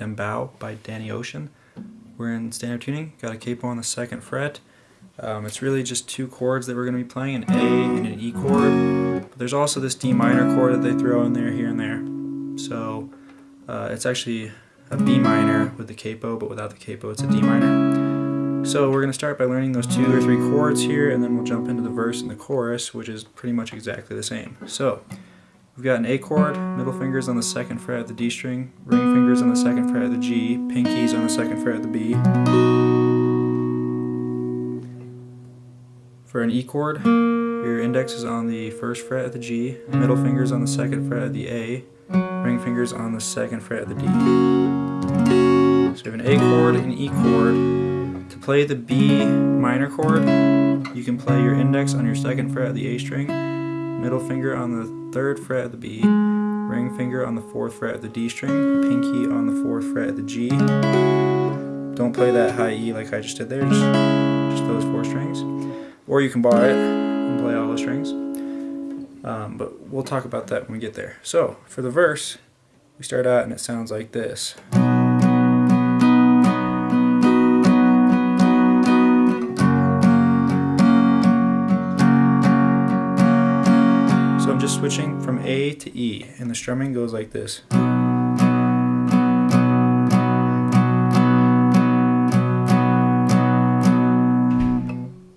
by Dembow by Danny Ocean. We're in standard tuning, got a capo on the second fret. Um, it's really just two chords that we're going to be playing, an A and an E chord. But there's also this D minor chord that they throw in there, here and there. So uh, it's actually a B minor with the capo, but without the capo it's a D minor. So we're going to start by learning those two or three chords here, and then we'll jump into the verse and the chorus, which is pretty much exactly the same. So we've got an A chord, middle fingers on the second fret of the D string, ring fingers on the second fret of the G, pinkies on the second fret of the B. For an E chord, your index is on the first fret of the G, middle fingers on the second fret of the A, ring fingers on the second fret of the D. So we have an A chord, an E chord. To play the B minor chord, you can play your index on your second fret of the A string, middle finger on the third fret of the B, ring finger on the fourth fret of the D string, pinky on the fourth fret of the G. Don't play that high E like I just did there, just, just those four strings. Or you can bar it and play all the strings. Um, but we'll talk about that when we get there. So, for the verse, we start out and it sounds like this. Just switching from A to E, and the strumming goes like this.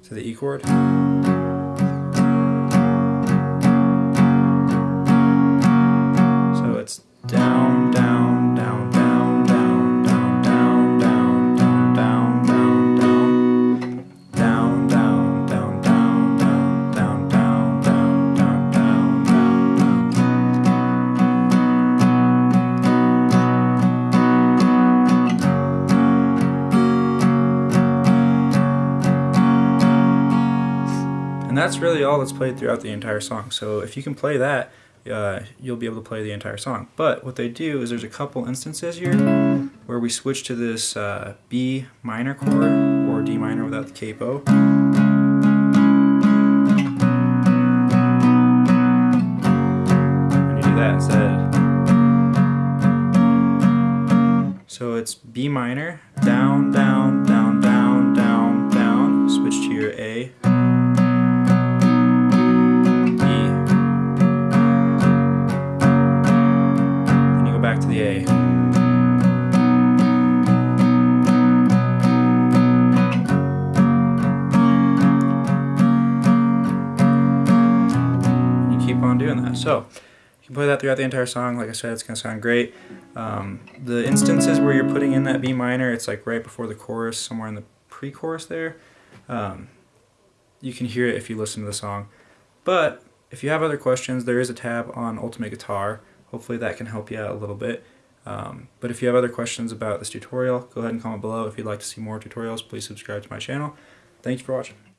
To the E chord. And that's really all that's played throughout the entire song. So if you can play that, uh, you'll be able to play the entire song. But what they do is there's a couple instances here where we switch to this uh, B minor chord or D minor without the capo. And you do that instead. So it's B minor, down, down, on doing that. So you can play that throughout the entire song. Like I said, it's going to sound great. Um, the instances where you're putting in that B minor, it's like right before the chorus, somewhere in the pre-chorus there. Um, you can hear it if you listen to the song. But if you have other questions, there is a tab on Ultimate Guitar. Hopefully that can help you out a little bit. Um, but if you have other questions about this tutorial, go ahead and comment below. If you'd like to see more tutorials, please subscribe to my channel. Thank you for watching.